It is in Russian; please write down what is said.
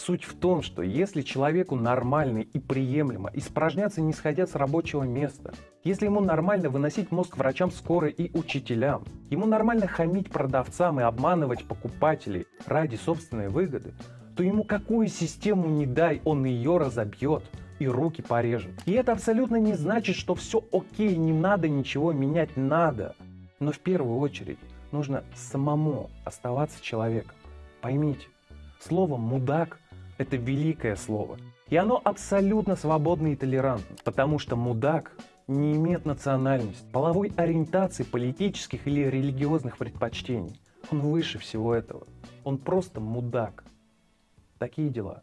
Суть в том, что если человеку нормально и приемлемо испражняться не сходя с рабочего места, если ему нормально выносить мозг врачам скорой и учителям, ему нормально хамить продавцам и обманывать покупателей ради собственной выгоды, то ему какую систему не дай, он ее разобьет и руки порежет. И это абсолютно не значит, что все окей, не надо ничего менять, надо. Но в первую очередь нужно самому оставаться человеком. Поймите, слово «мудак» — это великое слово. И оно абсолютно свободно и толерантно, потому что мудак не имеет национальности, половой ориентации, политических или религиозных предпочтений. Он выше всего этого. Он просто мудак. Такие дела.